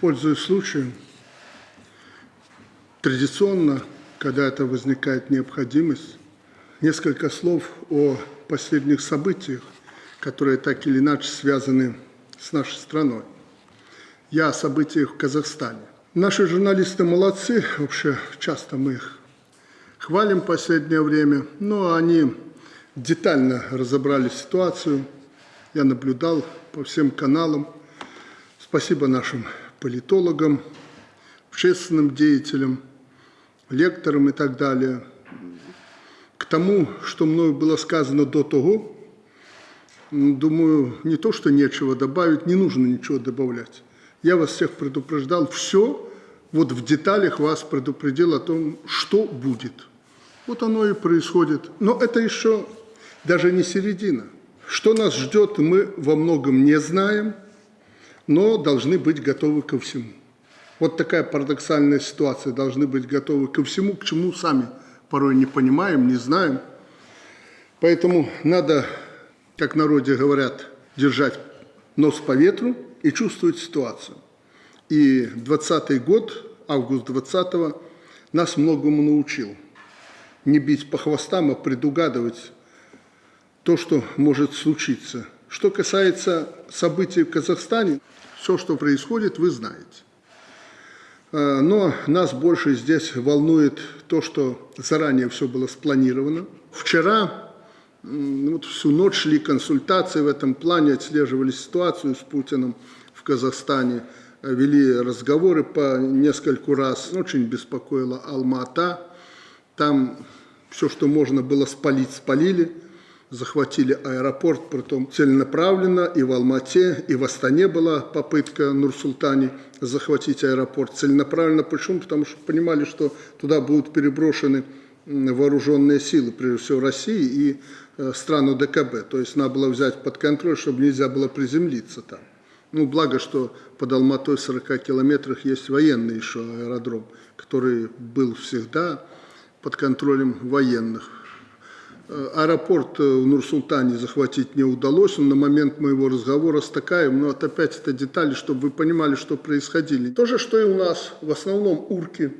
Пользуясь случаем, традиционно, когда это возникает необходимость, несколько слов о последних событиях, которые так или иначе связаны с нашей страной. Я о событиях в Казахстане. Наши журналисты молодцы, вообще часто мы их хвалим в последнее время, но они детально разобрали ситуацию. Я наблюдал по всем каналам. Спасибо нашим политологам, общественным деятелям, лекторам и так далее. К тому, что мною было сказано до того, думаю, не то, что нечего добавить, не нужно ничего добавлять. Я вас всех предупреждал, все, вот в деталях вас предупредил о том, что будет. Вот оно и происходит. Но это еще даже не середина. Что нас ждет, мы во многом не знаем, но должны быть готовы ко всему. Вот такая парадоксальная ситуация. Должны быть готовы ко всему, к чему сами порой не понимаем, не знаем. Поэтому надо, как народе говорят, держать нос по ветру и чувствовать ситуацию. И 20 год, август 20-го, нас многому научил. Не бить по хвостам, а предугадывать то, что может случиться. Что касается событий в Казахстане, все, что происходит, вы знаете. А, но нас больше здесь волнует то, что заранее все было спланировано. Вчера вот всю ночь шли консультации в этом плане, отслеживали ситуацию с Путиным в Казахстане, вели разговоры по нескольку раз. Очень беспокоила Алма-Ата. Там все, что можно было спалить, спалили – захватили аэропорт, притом целенаправленно, и в Алмате, и в Астане была попытка Нур-Султане захватить аэропорт целенаправленно. Почему? Потому что понимали, что туда будут переброшены вооруженные силы, прежде всего России и э, страну ДКБ. То есть надо было взять под контроль, чтобы нельзя было приземлиться там. Ну, благо, что под Алматой в 40 километрах есть военный еще аэродром, который был всегда под контролем военных. Э, аэропорт э, в Нур-Султане захватить не удалось, на момент моего разговора с Такаем, но это опять это детали, чтобы вы понимали, что происходили. То же, что и у нас, в основном урки,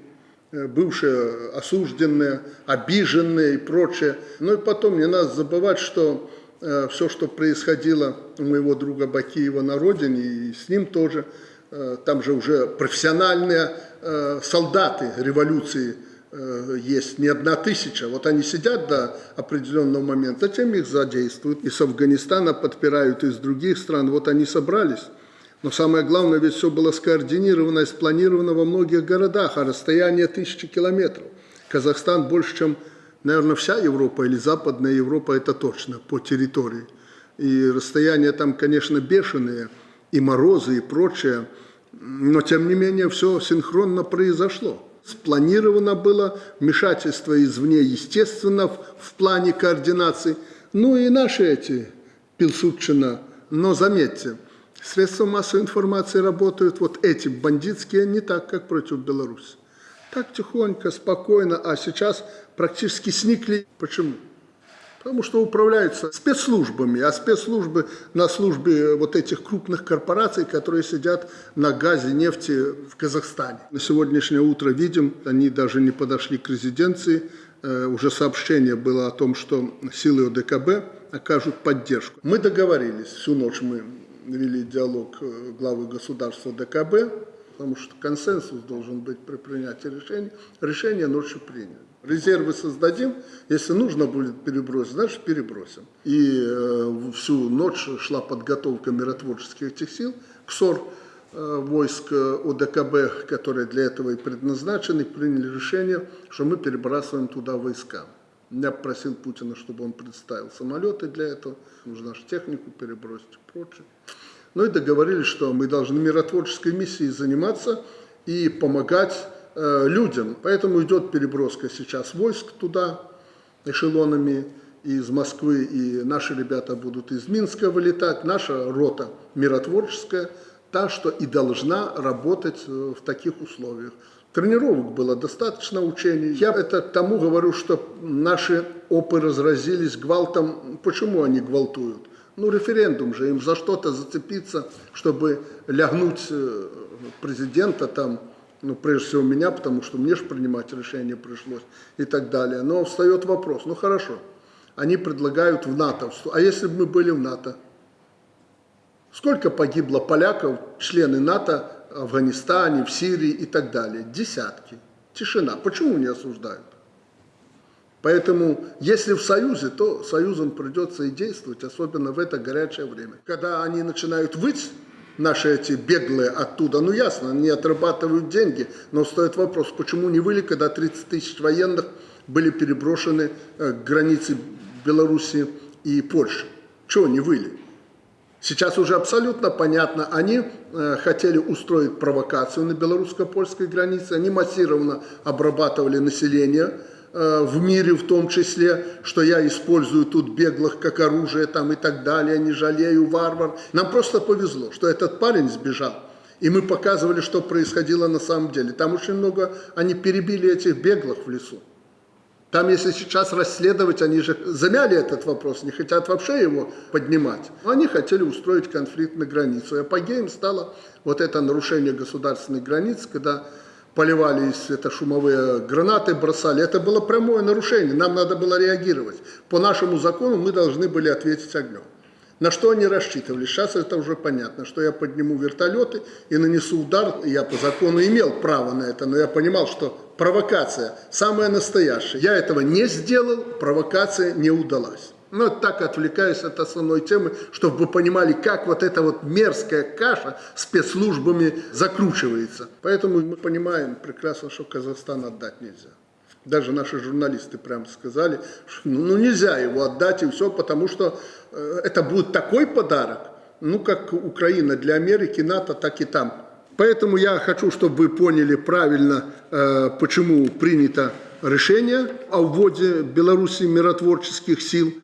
э, бывшие осужденные, обиженные и прочее. Ну и потом не надо забывать, что все, что происходило у моего друга Бакиева на родине, и с ним тоже, там же уже профессиональные солдаты революции есть не одна тысяча. Вот они сидят до определенного момента, затем их задействуют. И с Афганистана подпирают, из других стран. Вот они собрались. Но самое главное, ведь все было скоординировано и спланировано во многих городах, а расстояние тысячи километров. Казахстан больше, чем, наверное, вся Европа или Западная Европа, это точно, по территории. И расстояния там, конечно, бешеные, и морозы, и прочее. Но, тем не менее, все синхронно произошло. Спланировано было вмешательство извне, естественно, в, плане координации. Ну и наши эти Пилсудчина. Но заметьте, средства массовой информации работают, вот эти бандитские, не так, как против Беларуси. Так тихонько, спокойно, а сейчас практически сникли. Почему? Потому что управляются спецслужбами, а спецслужбы на службе вот этих крупных корпораций, которые сидят на газе, нефти в Казахстане. На сегодняшнее утро видим, они даже не подошли к резиденции, э, уже сообщение было о том, что силы ОДКБ окажут поддержку. Мы договорились, всю ночь мы вели диалог э, главы государства ДКБ, потому что консенсус должен быть при принятии решения. Решение ночью принято. Резервы создадим, если нужно будет перебросить, значит перебросим. И э, всю ночь шла подготовка миротворческих этих сил, КСОР, э, войск э, ОДКБ, которые для этого и предназначены, приняли решение, что мы перебрасываем туда войска. Я просил Путина, чтобы он представил самолеты для этого, нужно же технику перебросить и прочее. Ну и договорились, что мы должны миротворческой миссией заниматься и помогать Э, людям. Поэтому идет переброска сейчас войск туда эшелонами из Москвы, и наши ребята будут из Минска вылетать. Наша рота миротворческая, та, что и должна работать э, в таких условиях. Тренировок было достаточно, учений. Я это тому говорю, что наши опы разразились гвалтом. Почему они гвалтуют? Ну, референдум же, им за что-то зацепиться, чтобы лягнуть э, президента там, ну, прежде всего меня, потому что мне же принимать решение пришлось и так далее. Но встает вопрос, ну хорошо, они предлагают в НАТО, а если бы мы были в НАТО? Сколько погибло поляков, члены НАТО, в Афганистане, в Сирии и так далее? Десятки. Тишина. Почему не осуждают? Поэтому, если в Союзе, то Союзом придется и действовать, особенно в это горячее время. Когда они начинают выть, наши эти беглые оттуда, ну ясно, они отрабатывают деньги, но стоит вопрос, почему не выли, когда 30 тысяч военных были переброшены э, к границе Беларуси и Польши? Чего не выли? Сейчас уже абсолютно понятно, они э, хотели устроить провокацию на белорусско-польской границе, они массированно обрабатывали население в мире в том числе, что я использую тут беглых как оружие там и так далее, не жалею варвар. Нам просто повезло, что этот парень сбежал. И мы показывали, что происходило на самом деле. Там очень много, они перебили этих беглых в лесу. Там, если сейчас расследовать, они же замяли этот вопрос, не хотят вообще его поднимать. Но Они хотели устроить конфликт на границу. И апогеем стало вот это нарушение государственной границы, когда поливали из это шумовые гранаты, бросали. Это было прямое нарушение, нам надо было реагировать. По нашему закону мы должны были ответить огнем. На что они рассчитывали? Сейчас это уже понятно, что я подниму вертолеты и нанесу удар. Я по закону имел право на это, но я понимал, что провокация самая настоящая. Я этого не сделал, провокация не удалась. Ну, так отвлекаюсь от основной темы, чтобы вы понимали, как вот эта вот мерзкая каша спецслужбами закручивается. Поэтому мы понимаем прекрасно, что Казахстан отдать нельзя. Даже наши журналисты прямо сказали, что ну, ну, нельзя его отдать и все, потому что э, это будет такой подарок, ну как Украина для Америки, НАТО, так и там. Поэтому я хочу, чтобы вы поняли правильно, э, почему принято решение о вводе Беларуси миротворческих сил.